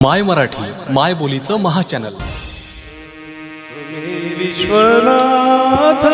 माय मराठी माय बोलीचं महाचॅनल तुम्ही Vishwanath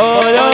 Oh, no.